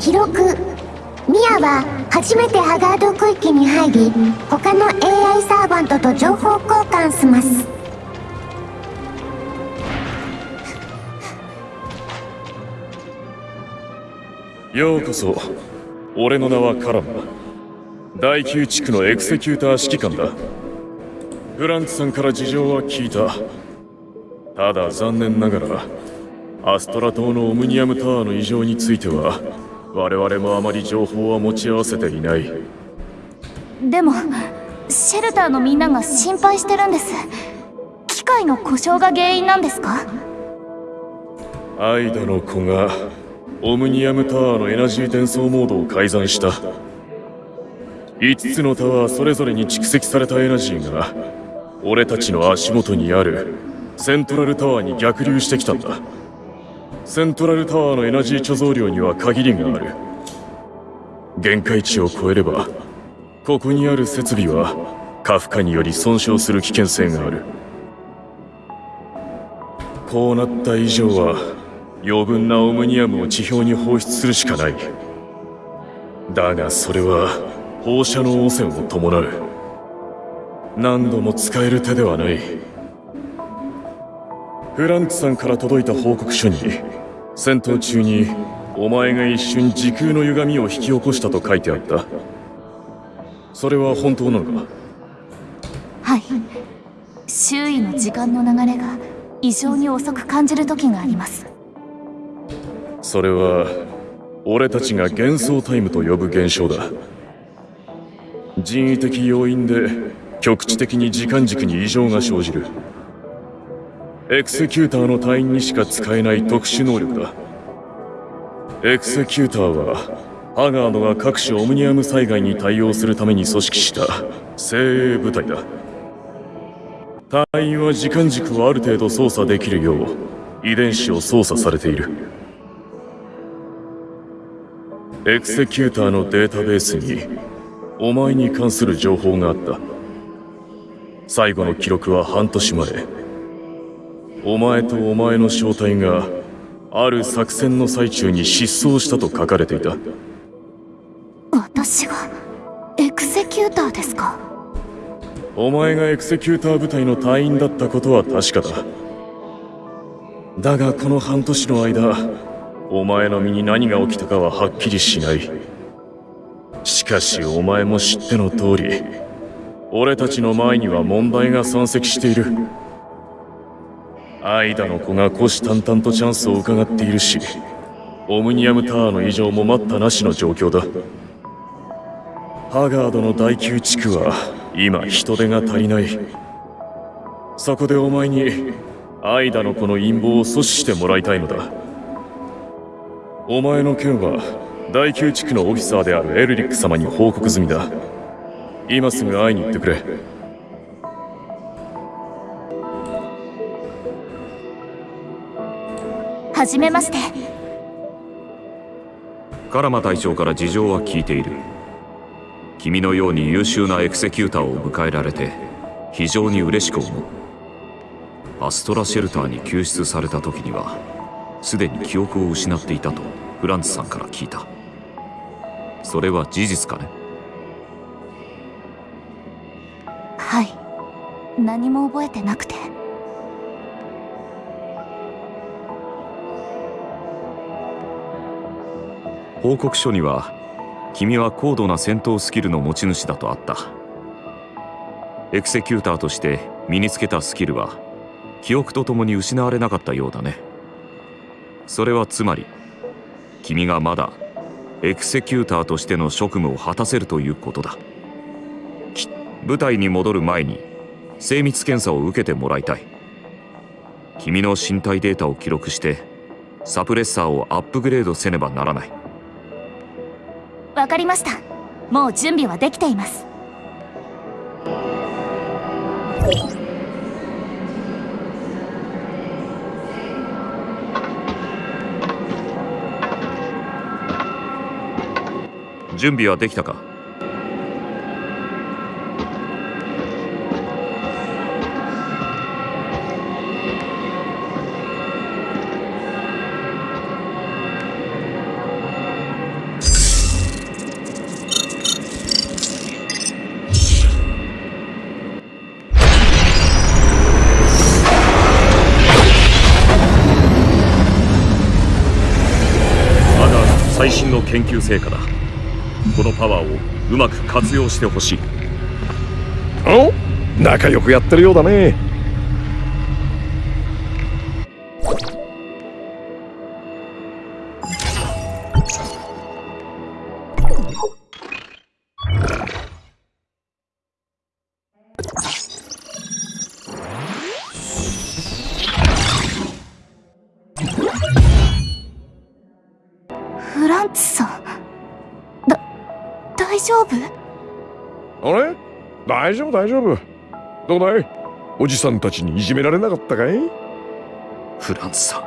記録。ミアは初めてハガード区域に入り他の AI サーバントと情報交換します。ようこそ。俺の名はカラン第9地区のエクセキューター指揮官だ。フランツさんから事情は聞いた。ただ残念ながらアストラ島のオムニアムタワーの異常については我々もあまり情報は持ち合わせていない。でもシェルターのみんなが心配してるんです。機械の故障が原因なんですか？アイダの子がオムニアムタワーのエナジー転送モードを改ざんした。5つのタワーそれぞれに蓄積されたエナジーが俺たちの足元にあるセントラルタワーに逆流してきたんだセントラルタワーのエナジー貯蔵量には限りがある。限界値を超えればここにある設備は過負荷により損傷する危険性がある。こうなった以上は余分なオムニアムを地表に放出するしかない。だがそれは放射能汚染を伴う。何度も使える手ではない。フランツさんから届いた報告書に戦闘中にお前が一瞬時空の歪みを引き起こしたと書いてあった。それは本当なのか？はい。周囲の時間の流れが異常に遅く感じる時があります。それは俺たちが幻想タイムと呼ぶ現象だ。人為的要因で局地的に時間軸に異常が生じるエクセキューターの隊員にしか使えない特殊能力だ。エクセキューターはハガードが各種オムニアム災害に対応するために組織した。精鋭部隊だ。隊員は時間軸をある程度操作できるよう遺伝子を操作されている。エクセキューターのデータベースにお前に関する情報があった。最後の記録は半年前。お前とお前の小隊がある作戦の最中に失踪したと書かれていた。私がエクセキューターですか？お前がエクセキューター部隊の隊員だったことは確かだ。だがこの半年の間お前の身に何が起きたかははっきりしない。しかしお前も知っての通り俺たちの前には問題が山積しているアイダの子が虎視眈々とチャンスを伺っているしオムニアムタワーの異常も待ったなしの状況だ。ハガードの第9地区は今人手が足りない。そこでお前にアイダの子の陰謀を阻止してもらいたいのだ。お前の件は第9地区のオフィサーであるエルリック様に報告済みだ。今すぐ会いに行ってくれ。じめまして。カラマ隊長から事情は聞いている。君のように優秀なエクセキューターを迎えられて非常に嬉しく思う。アストラシェルターに救出された時にはすでに記憶を失っていたとフランツさんから聞いた。それは事実かね？はい。何も覚えてなくて報告書には君は高度な戦闘スキルの持ち主だとあった。エクセキューターとして身につけたスキルは記憶とともに失われなかったようだね。それはつまり君がまだエクセキューターとしての職務を果たせるということだ。部隊に戻る前に精密検査を受けてもらいたい。君の身体データを記録してサプレッサーをアップグレードせねばならない。わかりました。もう準備はできています。準備はできたか？うまく活用してほしい。お仲良くやってるようだね。フランツさん。だ大丈夫？あれ？大丈夫大丈夫。どうだい？おじさんたちにいじめられなかったかい？フランツさ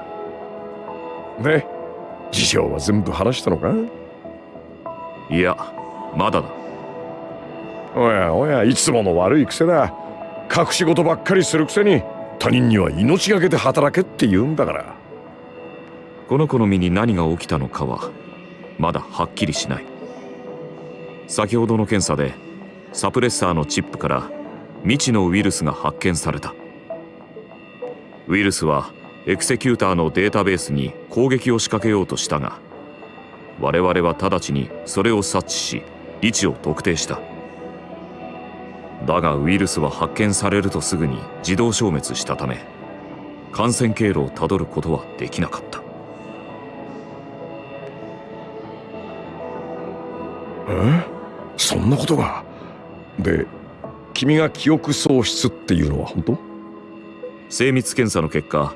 ん。ね。事情は全部話したのか？いやまだだ。おやおやいつもの悪い癖だ。隠し事ばっかりするくせに他人には命がけで働けって言うんだから。この子の身に何が起きたのかはまだはっきりしない先ほどの検査でサプレッサーのチップから未知のウイルスが発見された。ウイルスはエクセキューターのデータベースに攻撃を仕掛けようとしたが我々は直ちにそれを察知し位置を特定した。だがウイルスは発見されるとすぐに自動消滅したため感染経路をたどることはできなかった。え？そんなことが。で君が記憶喪失っていうのは本当？精密検査の結果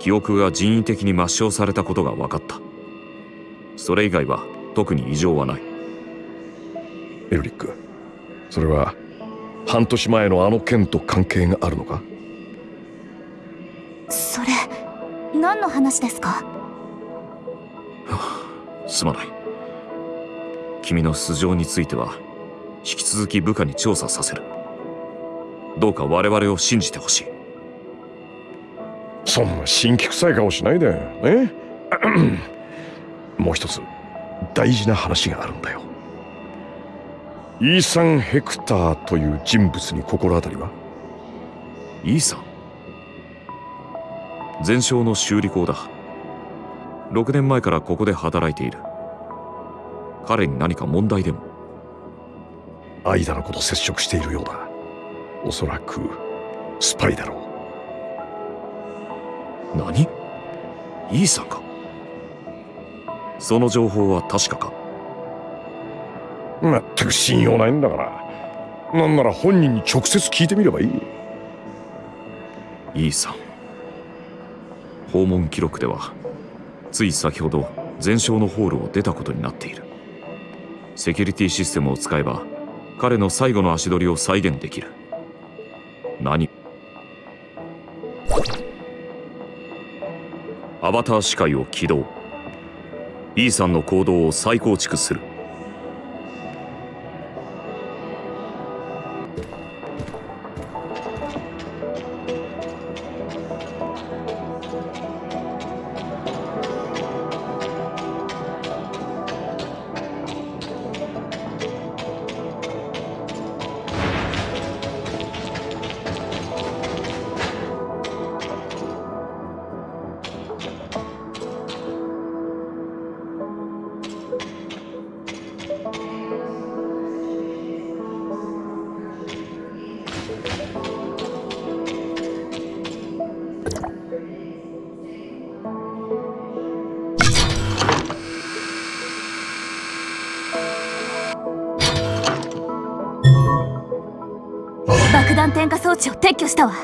記憶が人為的に抹消されたことが分かった。それ以外は特に異常はない。エルリックそれは半年前のあの件と関係があるのか？それ何の話ですか？すまない。君の素性については引き続き部下に調査させる。どうか我々を信じてほしい。そんな新規臭い顔しないで。ね もう一つ大事な話があるんだよ。イーサン・ヘクターという人物に心当たりは？イーサン？全焼の修理工だ。6年前からここで働いている。彼に何か問題でも？アイダのこと接触しているようだ。おそらくスパイだろ何？イーサンか？その情報は確かか？うまったく信用ないんだから。なんなら本人に直接聞いてみればいい。イーサン。訪問記録ではつい先ほど全焼のホールを出たことになっている。セキュリティシステムを使えば彼の最後の足取りを再現できる。何？アバター視界を起動。イーサンの行動を再構築する。装置を撤去したわ。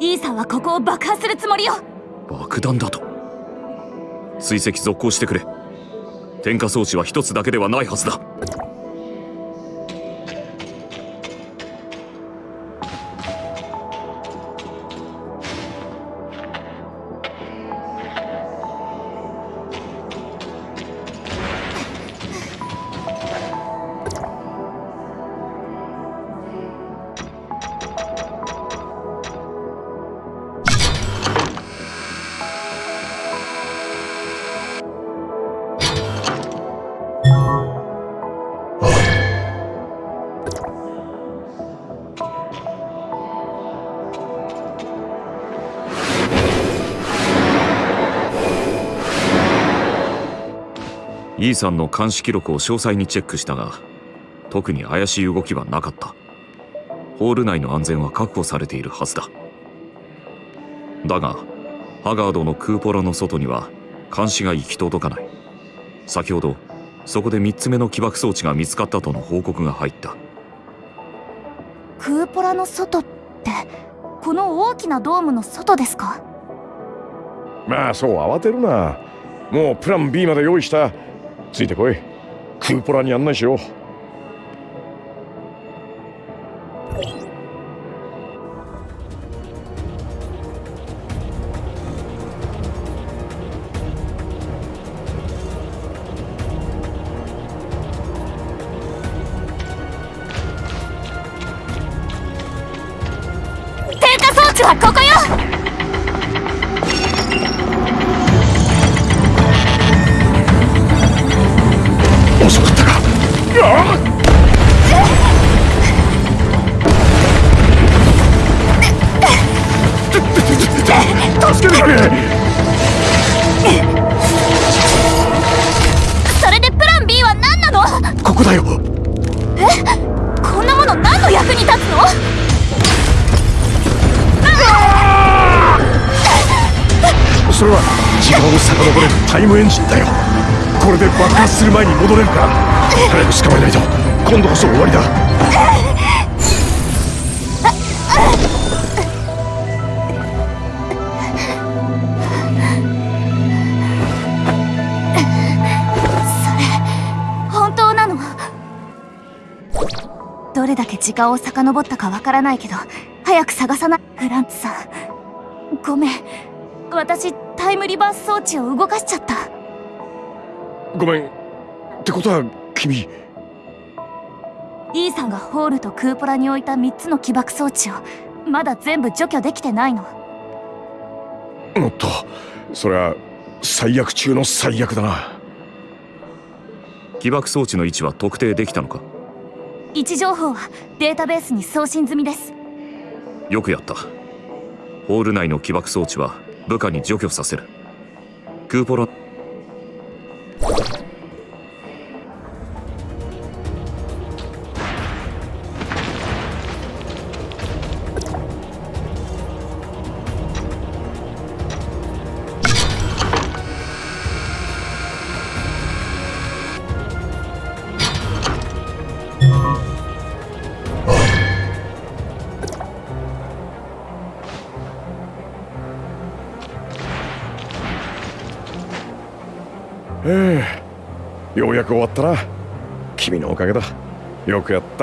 イーサンはここを爆破するつもりよ。爆弾だと。追跡続行してくれ。点火装置は一つだけではないはずだ。イーさんの監視記録を詳細にチェックしたが特に怪しい動きはなかった。ホール内の安全は確保されているはずだ。だがハガードのクーポラの外には監視が行き届かない。先ほどそこで3つ目の起爆装置が見つかったとの報告が入った。クーポラの外ってこの大きなドームの外ですか？まあそう慌てるな。もうプラン B まで用意したついてこい。クーポラに案内しよう点火装置はここよ。エンジンだよ。これで爆発する前に戻れるか早く捕まえないと。今度こそ終わりだ。本当なの？どれだけ時間を遡ったかわからないけど早く探さない。フランツさん。ごめん。私タイムリバース装置を動かしちゃった。ごめん。ってことは君。E さんがホールとクーポラに置いた3つの起爆装置をまだ全部除去できてないの。おっと。それは最悪中の最悪だな。起爆装置の位置は特定できたのか？位置情報はデータベースに送信済みです。よくやった。ホール内の起爆装置は部下に除去させる。クーポラ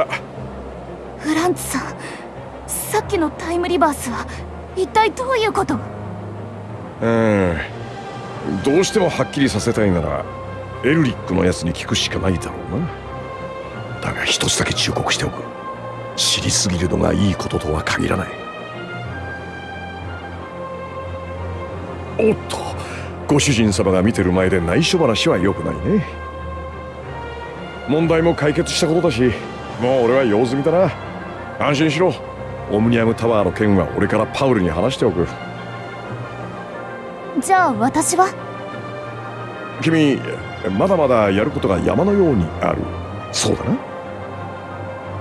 った。フランツさんさっきのタイムリバースは一体どういうこと？うん。どうしてもはっきりさせたいならエルリックのやつに聞くしかないだろうな。だが一つだけ忠告しておく。知りすぎるのがいいこととは限らない。おっと。ご主人様が見てる前で内緒話は良くないね。問題も解決したことだしもう俺は用済みだな。安心しろ。オムニアムタワーの件は俺からパウルに話しておく。じゃあ私は？君まだまだやることが山のようにある。そうだな。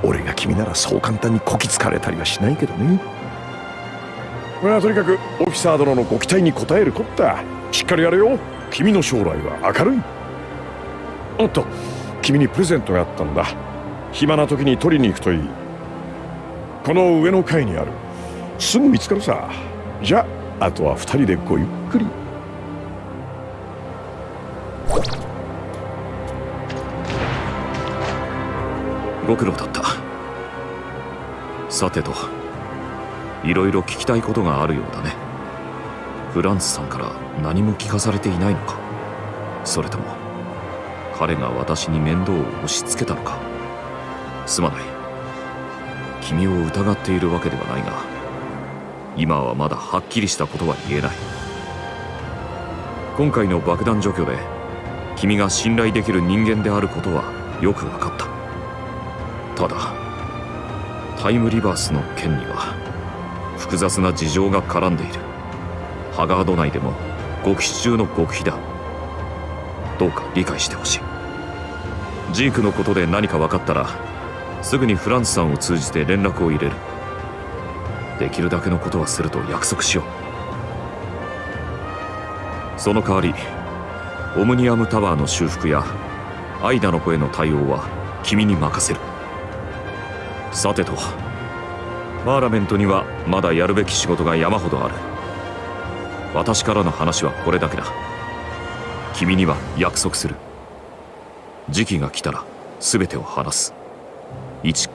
俺が君ならそう簡単にこきつかれたりはしないけどね。まあとにかくオフィサー殿のご期待に応えるこった。しっかりやれよ。君の将来は明るい。おっと君にプレゼントがあったんだ暇な時に取りに行くといい。この上の階にある。すぐ見つかるさ。じゃああとは二人でごゆっくり。ご苦労だった。さてと。いろいろ聞きたいことがあるようだね。フランスさんから何も聞かされていないのか。それとも彼が私に面倒を押し付けたのか。すまない。君を疑っているわけではないが今はまだはっきりしたことは言えない。今回の爆弾除去で君が信頼できる人間であることはよく分かった。ただタイムリバースの件には複雑な事情が絡んでいる。ハガード内でも極秘中の極秘だ。どうか理解してほしい。ジークのことで何か分かったらすぐにフランスさんを通じて連絡を入れる。できるだけのことはすると約束しよう。その代わりオムニアムタワーの修復やアイダの子への対応は君に任せる。さてとパーラメントにはまだやるべき仕事が山ほどある。私からの話はこれだけだ。君には約束する。時期が来たら全てを話す。一。ー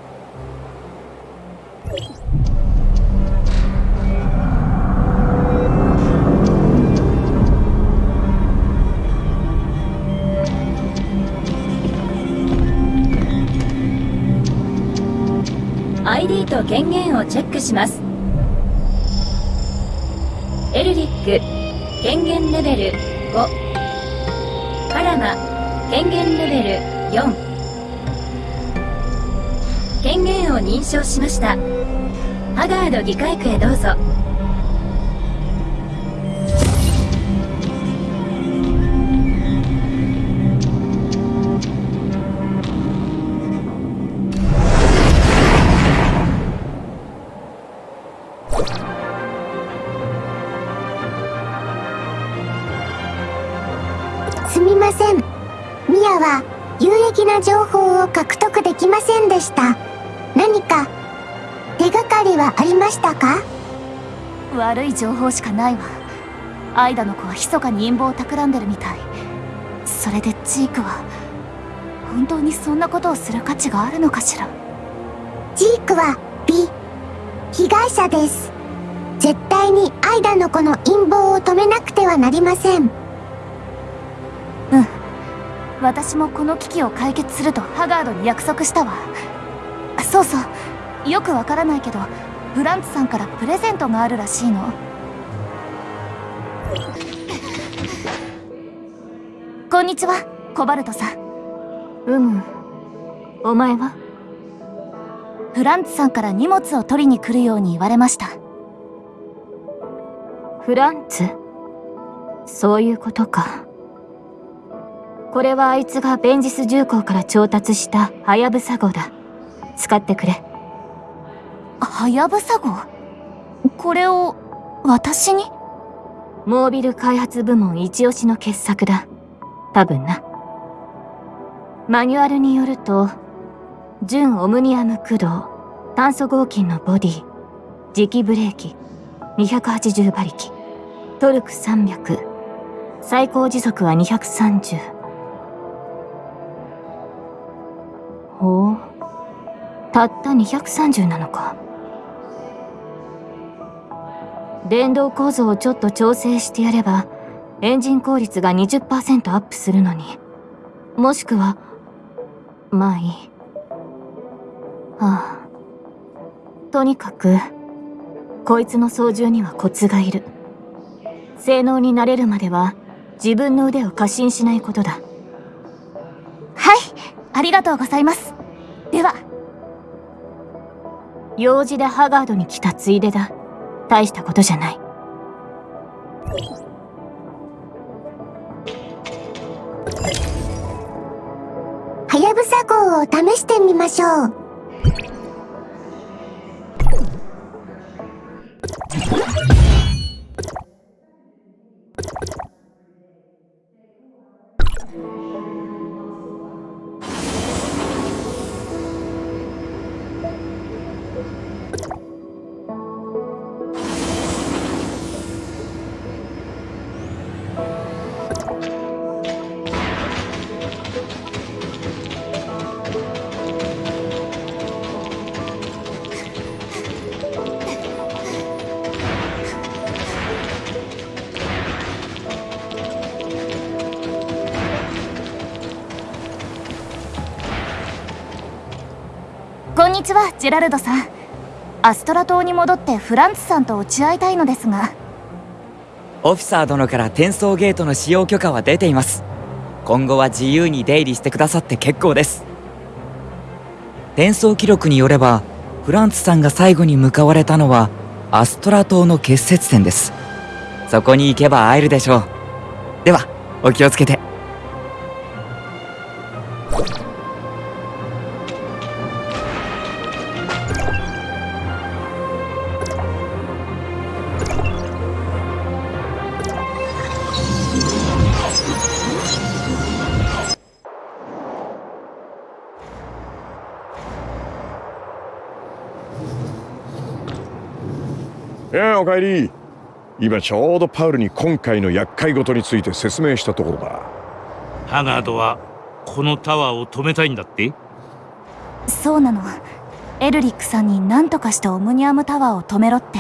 ID と権限をチェックします。エルリック権限レベル5パラマ権限レベル4権限を認証しました。ハガード議会区へどうぞ。ましたか？悪い情報しかないわ。アイダの子は密かに陰謀を企んでるみたい。それでジークは本当にそんなことをする価値があるのかしら？ジークは美被害者です。絶対にアイダの子の陰謀を止めなくてはなりません。うん。私もこの危機を解決するとハガードに約束したわ。そうそう。よくわからないけどフランツさんからプレゼントがあるらしいの。こんにちはコバルトさん。うむ。お前は？フランツさんから荷物を取りに来るように言われました。フランツ？そういうことか。これはあいつがベンジス重工から調達したハヤブサ号だ。使ってくれ。はやぶさ号これを私に？モービル開発部門一押しの傑作だ。多分な。マニュアルによると純オムニアム駆動炭素合金のボディ磁気ブレーキ280馬力トルク300最高時速は230ほう。たった230なのか。電動構造をちょっと調整してやればエンジン効率が20%アップするのに。もしくはまあいい。ああ。とにかくこいつの操縦にはコツがいる。性能になれるまでは自分の腕を過信しないことだ。はいありがとうございます。では。用事でハガードに来たついでだ。大したことじゃない。はやぶさ号を試してみましょう。んにちはジェラルドさん。アストラ島に戻ってフランツさんと落ち合いたいのですが。オフィサー殿から転送ゲートの使用許可は出ています。今後は自由に出入りしてくださって結構です。転送記録によればフランツさんが最後に向かわれたのはアストラ島の結節点です。そこに行けば会えるでしょう。ではお気をつけて。おかえり。今ちょうどパウルに今回の厄介事について説明したところだ。ハガードはこのタワーを止めたいんだって？そうなの。エルリックさんに何とかしてオムニアムタワーを止めろって。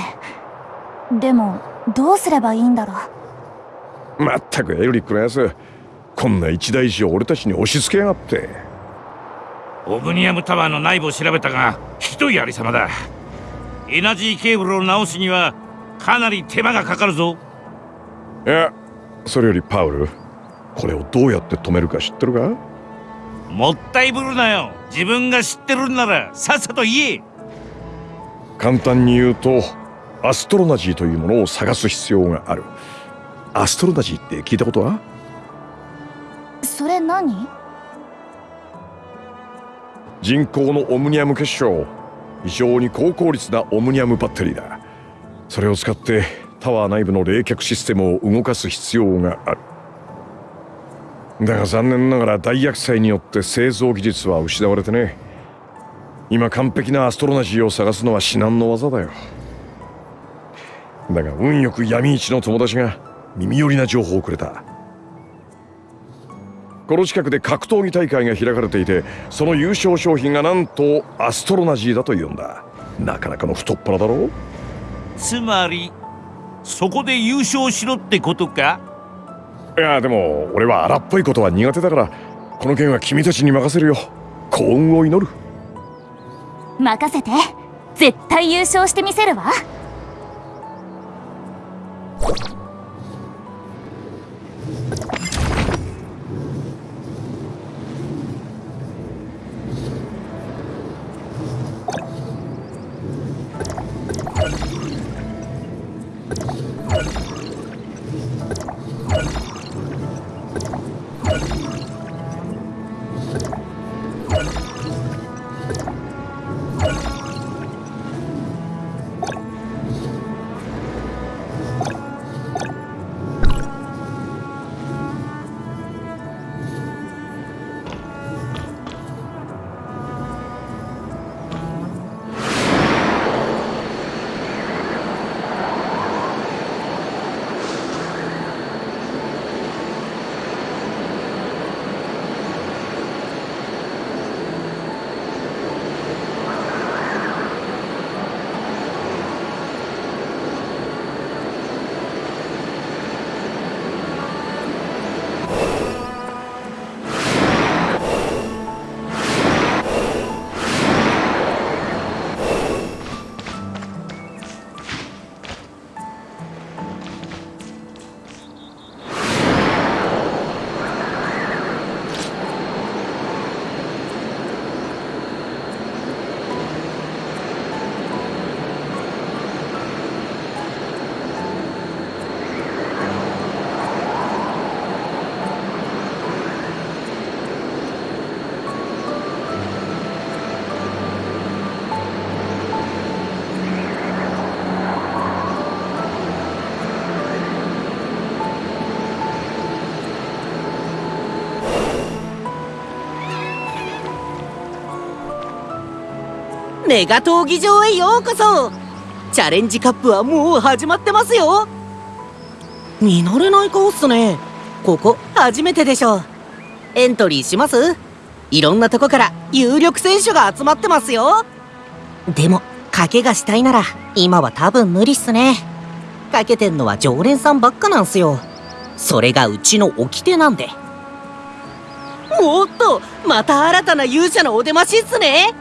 でもどうすればいいんだろう？まったくエルリックのやつこんな一大事を俺たちに押し付けやがって。オムニアムタワーの内部を調べたがひどいありさまだ。エナジーケーブルを直すにはかなり手間がかかるぞ。いやそれよりパウルこれをどうやって止めるか知ってるか？もったいぶるなよ。自分が知ってるんならさっさと言え。簡単に言うとアストロナジーというものを探す必要がある。アストロナジーって聞いたことは？それ何？人工のオムニアム結晶。非常に高効率なオムニアムバッテリーだそれを使ってタワー内部の冷却システムを動かす必要がある。だが残念ながら大厄災によって製造技術は失われてね。今完璧なアストロナジーを探すのは至難の技だよ。だが運よく闇市の友達が耳寄りな情報をくれた。この近くで格闘技大会が開かれていてその優勝商品がなんとアストロナジーだというんだ。なかなかの太っ腹だろう。つまりそこで優勝しろってことか？いやでも俺は荒っぽいことは苦手だからこの件は君たちに任せるよ。幸運を祈る。任せて。絶対優勝してみせるわメガ闘技場へようこそ。チャレンジカップはもう始まってますよ。見慣れない顔っすね。ここ初めてでしょ。エントリーします？いろんなとこから有力選手が集まってますよ。でも賭けがしたいなら今は多分無理っすね。賭けてんのは常連さんばっかなんすよ。それがうちの掟なんで。おっとまた新たな勇者のお出ましっすね。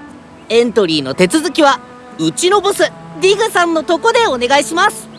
エントリーの手続きはうちのボスディグさんのとこでお願いします。